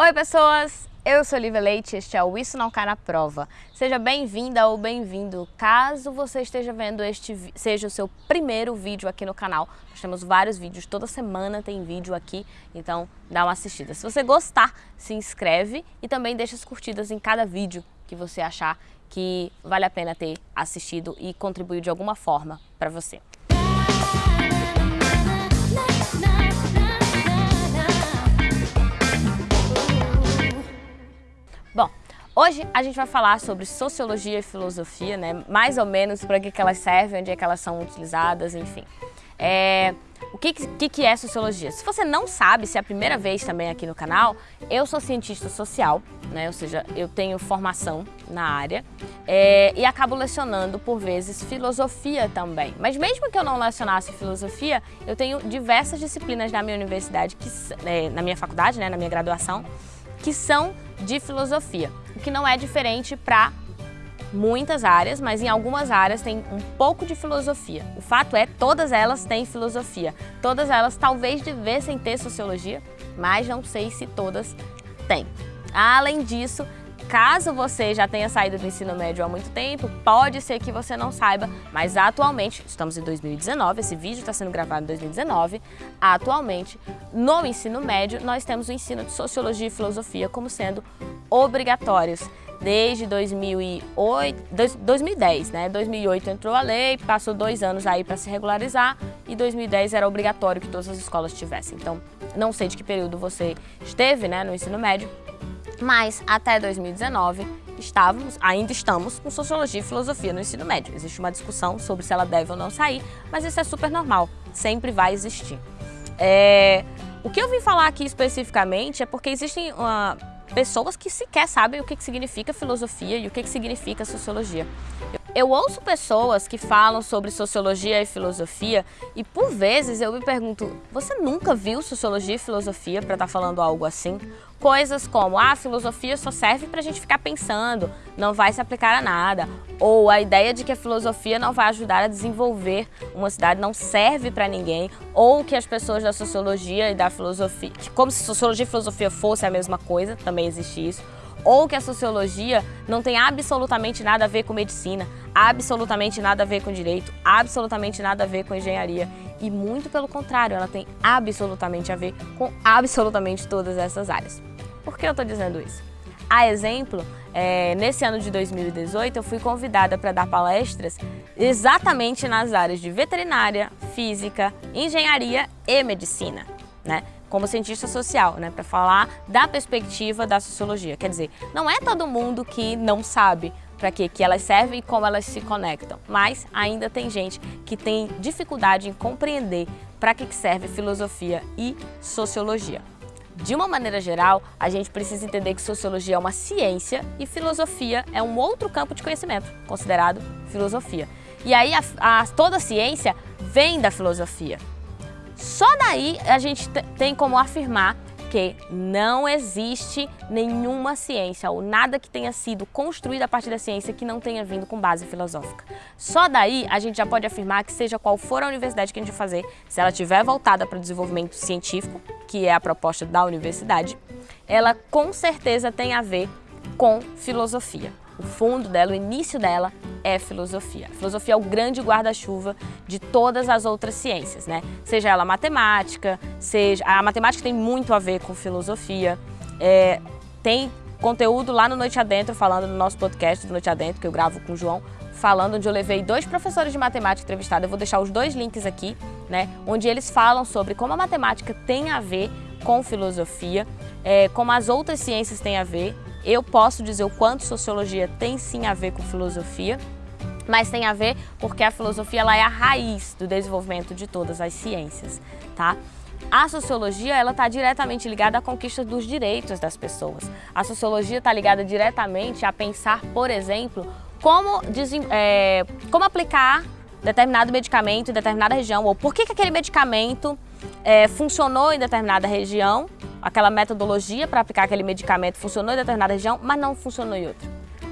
Oi pessoas, eu sou Lívia Leite e este é o Isso Não Cai na Prova. Seja bem-vinda ou bem-vindo. Caso você esteja vendo este seja o seu primeiro vídeo aqui no canal, nós temos vários vídeos, toda semana tem vídeo aqui, então dá uma assistida. Se você gostar, se inscreve e também deixa as curtidas em cada vídeo que você achar que vale a pena ter assistido e contribuiu de alguma forma para você. Hoje a gente vai falar sobre sociologia e filosofia, né? Mais ou menos para que, que elas servem, onde é que elas são utilizadas, enfim. É, o que, que, que, é sociologia? Se você não sabe, se é a primeira vez também aqui no canal, eu sou cientista social, né? ou seja, eu tenho formação na área é, e acabo lecionando, por vezes, filosofia também. Mas mesmo que eu não lecionasse filosofia, eu tenho diversas disciplinas na minha universidade, que, é, na minha faculdade, né, na minha graduação, que são de filosofia, o que não é diferente para muitas áreas, mas em algumas áreas tem um pouco de filosofia. O fato é, todas elas têm filosofia. Todas elas talvez devessem ter sociologia, mas não sei se todas têm. Além disso, Caso você já tenha saído do ensino médio há muito tempo, pode ser que você não saiba, mas atualmente, estamos em 2019, esse vídeo está sendo gravado em 2019, atualmente, no ensino médio, nós temos o ensino de Sociologia e Filosofia como sendo obrigatórios desde 2008, 2010, né? 2008 entrou a lei, passou dois anos aí para se regularizar e 2010 era obrigatório que todas as escolas tivessem. Então, não sei de que período você esteve, né, no ensino médio, mas até 2019 estávamos, ainda estamos com Sociologia e Filosofia no ensino médio. Existe uma discussão sobre se ela deve ou não sair, mas isso é super normal, sempre vai existir. É... O que eu vim falar aqui especificamente é porque existem uh, pessoas que sequer sabem o que, que significa filosofia e o que, que significa sociologia. Eu ouço pessoas que falam sobre sociologia e filosofia e por vezes eu me pergunto, você nunca viu sociologia e filosofia para estar tá falando algo assim? Coisas como, ah, a filosofia só serve para a gente ficar pensando, não vai se aplicar a nada. Ou a ideia de que a filosofia não vai ajudar a desenvolver uma cidade, não serve para ninguém. Ou que as pessoas da sociologia e da filosofia, como se sociologia e filosofia fosse a mesma coisa, também existe isso ou que a sociologia não tem absolutamente nada a ver com medicina, absolutamente nada a ver com direito, absolutamente nada a ver com engenharia. E muito pelo contrário, ela tem absolutamente a ver com absolutamente todas essas áreas. Por que eu estou dizendo isso? A exemplo, é, nesse ano de 2018 eu fui convidada para dar palestras exatamente nas áreas de veterinária, física, engenharia e medicina. Né? como cientista social, né, para falar da perspectiva da sociologia. Quer dizer, não é todo mundo que não sabe para que, que elas servem e como elas se conectam, mas ainda tem gente que tem dificuldade em compreender para que, serve filosofia e sociologia. De uma maneira geral, a gente precisa entender que sociologia é uma ciência e filosofia é um outro campo de conhecimento, considerado filosofia. E aí a, a, toda ciência vem da filosofia. Só daí a gente tem como afirmar que não existe nenhuma ciência ou nada que tenha sido construído a partir da ciência que não tenha vindo com base filosófica. Só daí a gente já pode afirmar que seja qual for a universidade que a gente fazer, se ela estiver voltada para o desenvolvimento científico, que é a proposta da universidade, ela com certeza tem a ver com filosofia. O fundo dela, o início dela é filosofia. A filosofia é o grande guarda-chuva de todas as outras ciências, né? Seja ela matemática, seja... A matemática tem muito a ver com filosofia. É... Tem conteúdo lá no Noite Adentro, falando no nosso podcast do Noite Adentro, que eu gravo com o João, falando onde eu levei dois professores de matemática entrevistados. Eu vou deixar os dois links aqui, né? Onde eles falam sobre como a matemática tem a ver com filosofia, é, como as outras ciências têm a ver eu posso dizer o quanto sociologia tem sim a ver com filosofia, mas tem a ver porque a filosofia ela é a raiz do desenvolvimento de todas as ciências, tá? A sociologia ela está diretamente ligada à conquista dos direitos das pessoas. A sociologia está ligada diretamente a pensar, por exemplo, como, é, como aplicar determinado medicamento em determinada região, ou por que, que aquele medicamento é, funcionou em determinada região aquela metodologia para aplicar aquele medicamento funcionou em determinada região, mas não funcionou em outra.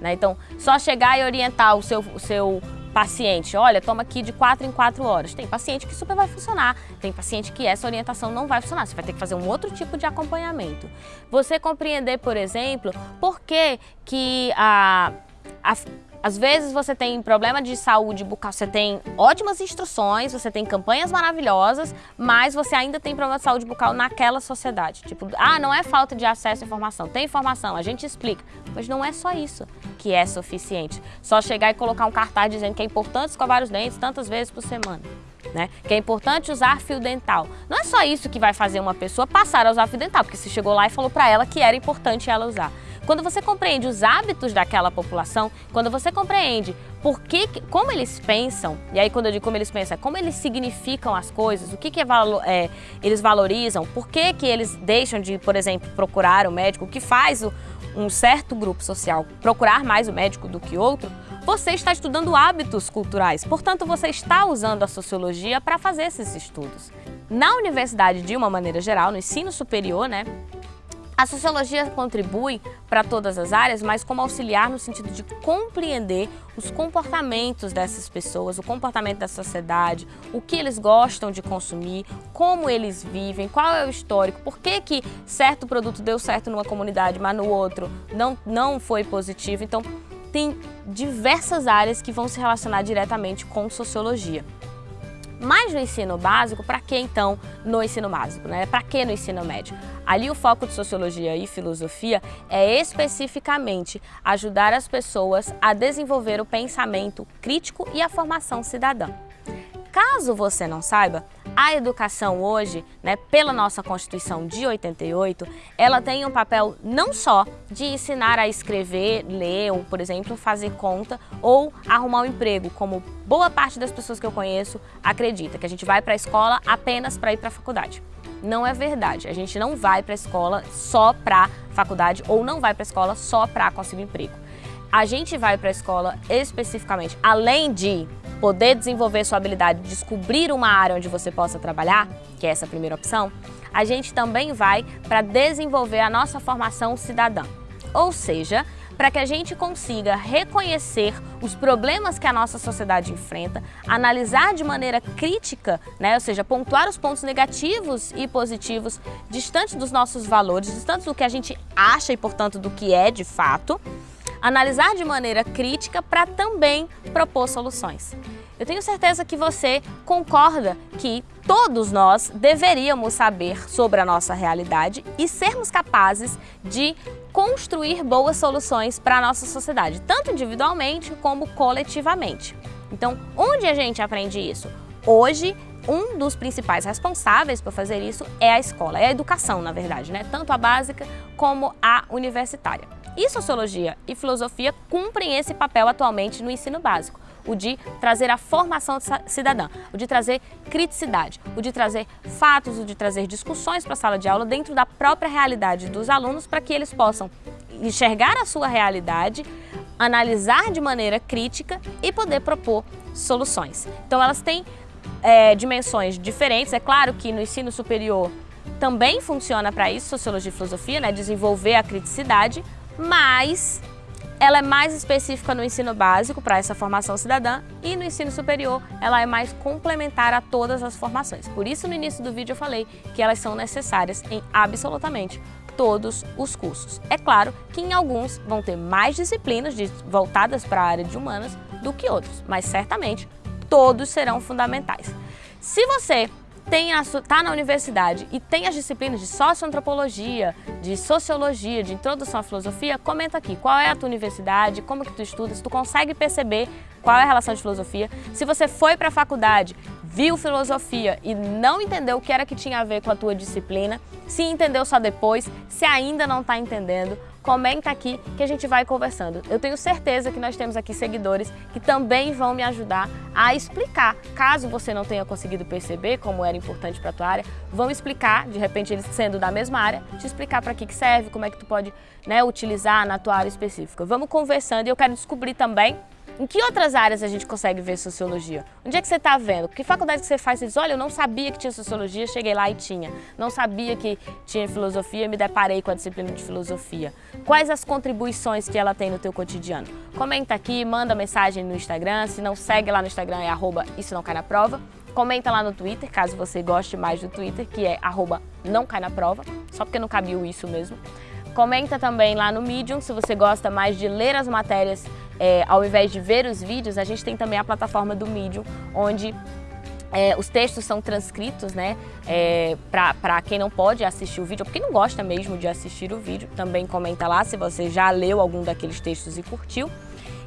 Né? Então, só chegar e orientar o seu, o seu paciente, olha, toma aqui de 4 em 4 horas. Tem paciente que super vai funcionar, tem paciente que essa orientação não vai funcionar, você vai ter que fazer um outro tipo de acompanhamento. Você compreender, por exemplo, por que, que a, a às vezes você tem problema de saúde bucal, você tem ótimas instruções, você tem campanhas maravilhosas, mas você ainda tem problema de saúde bucal naquela sociedade. Tipo, ah, não é falta de acesso à informação, tem informação, a gente explica. Mas não é só isso que é suficiente. Só chegar e colocar um cartaz dizendo que é importante escovar os dentes tantas vezes por semana. Né? Que é importante usar fio dental. Não é só isso que vai fazer uma pessoa passar a usar fio dental, porque você chegou lá e falou para ela que era importante ela usar. Quando você compreende os hábitos daquela população, quando você compreende por que, como eles pensam, e aí quando eu digo como eles pensam, é como eles significam as coisas, o que, que é, é, eles valorizam, por que, que eles deixam de, por exemplo, procurar o médico, o que faz o, um certo grupo social procurar mais o médico do que outro, você está estudando hábitos culturais, portanto você está usando a sociologia para fazer esses estudos. Na universidade, de uma maneira geral, no ensino superior, né, a sociologia contribui para todas as áreas, mas como auxiliar no sentido de compreender os comportamentos dessas pessoas, o comportamento da sociedade, o que eles gostam de consumir, como eles vivem, qual é o histórico, por que, que certo produto deu certo numa comunidade, mas no outro não, não foi positivo. Então, tem diversas áreas que vão se relacionar diretamente com sociologia. Mas no ensino básico, para que então no ensino básico? Né? Para que no ensino médio? Ali o foco de sociologia e filosofia é especificamente ajudar as pessoas a desenvolver o pensamento crítico e a formação cidadã. Caso você não saiba, a educação hoje, né, pela nossa Constituição de 88, ela tem um papel não só de ensinar a escrever, ler, ou, por exemplo, fazer conta ou arrumar um emprego, como boa parte das pessoas que eu conheço acredita, que a gente vai para a escola apenas para ir para a faculdade. Não é verdade. A gente não vai para a escola só para faculdade ou não vai para a escola só para conseguir emprego. A gente vai para a escola especificamente, além de poder desenvolver sua habilidade de descobrir uma área onde você possa trabalhar, que é essa primeira opção, a gente também vai para desenvolver a nossa formação cidadã. Ou seja, para que a gente consiga reconhecer os problemas que a nossa sociedade enfrenta, analisar de maneira crítica, né, ou seja, pontuar os pontos negativos e positivos distantes dos nossos valores, distante do que a gente acha e, portanto, do que é de fato, analisar de maneira crítica para também propor soluções. Eu tenho certeza que você concorda que todos nós deveríamos saber sobre a nossa realidade e sermos capazes de construir boas soluções para a nossa sociedade, tanto individualmente como coletivamente. Então, onde a gente aprende isso? Hoje, um dos principais responsáveis por fazer isso é a escola, é a educação, na verdade, né? tanto a básica como a universitária. E sociologia e filosofia cumprem esse papel atualmente no ensino básico, o de trazer a formação cidadã, o de trazer criticidade, o de trazer fatos, o de trazer discussões para a sala de aula dentro da própria realidade dos alunos para que eles possam enxergar a sua realidade, analisar de maneira crítica e poder propor soluções. Então elas têm é, dimensões diferentes, é claro que no ensino superior também funciona para isso, sociologia e filosofia, né, desenvolver a criticidade, mas ela é mais específica no ensino básico para essa formação cidadã e no ensino superior ela é mais complementar a todas as formações. Por isso no início do vídeo eu falei que elas são necessárias em absolutamente todos os cursos. É claro que em alguns vão ter mais disciplinas voltadas para a área de humanas do que outros, mas certamente todos serão fundamentais. Se você está na universidade e tem as disciplinas de socioantropologia, de sociologia, de introdução à filosofia, comenta aqui qual é a tua universidade, como que tu estuda, se tu consegue perceber qual é a relação de filosofia. Se você foi para a faculdade, viu filosofia e não entendeu o que era que tinha a ver com a tua disciplina, se entendeu só depois, se ainda não está entendendo, comenta aqui que a gente vai conversando. Eu tenho certeza que nós temos aqui seguidores que também vão me ajudar a explicar, caso você não tenha conseguido perceber como era importante para a tua área, vão explicar, de repente eles sendo da mesma área, te explicar para que, que serve, como é que tu pode né, utilizar na tua área específica. Vamos conversando e eu quero descobrir também Em que outras áreas a gente consegue ver sociologia? Onde é que você está vendo? Que faculdade que você faz? Você diz, olha, eu não sabia que tinha sociologia, cheguei lá e tinha. Não sabia que tinha filosofia, me deparei com a disciplina de filosofia. Quais as contribuições que ela tem no teu cotidiano? Comenta aqui, manda mensagem no Instagram. Se não segue lá no Instagram, é arroba isso não cai na prova. Comenta lá no Twitter, caso você goste mais do Twitter, que é arroba não cai na prova, só porque não cabia isso mesmo. Comenta também lá no Medium, se você gosta mais de ler as matérias é, ao invés de ver os vídeos, a gente tem também a plataforma do Medium, onde é, os textos são transcritos, né, é, para quem não pode assistir o vídeo, ou quem não gosta mesmo de assistir o vídeo, também comenta lá se você já leu algum daqueles textos e curtiu.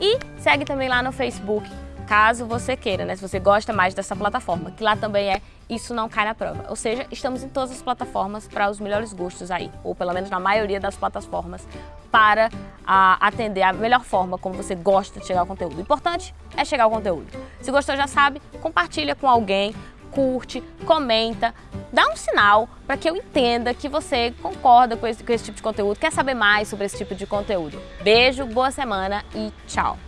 E segue também lá no Facebook, caso você queira, né? Se você gosta mais dessa plataforma, que lá também é Isso Não Cai na Prova. Ou seja, estamos em todas as plataformas para os melhores gostos aí, ou pelo menos na maioria das plataformas, para a, atender a melhor forma como você gosta de chegar ao conteúdo. O importante é chegar ao conteúdo. Se gostou, já sabe, compartilha com alguém, curte, comenta, dá um sinal para que eu entenda que você concorda com esse, com esse tipo de conteúdo, quer saber mais sobre esse tipo de conteúdo. Beijo, boa semana e tchau!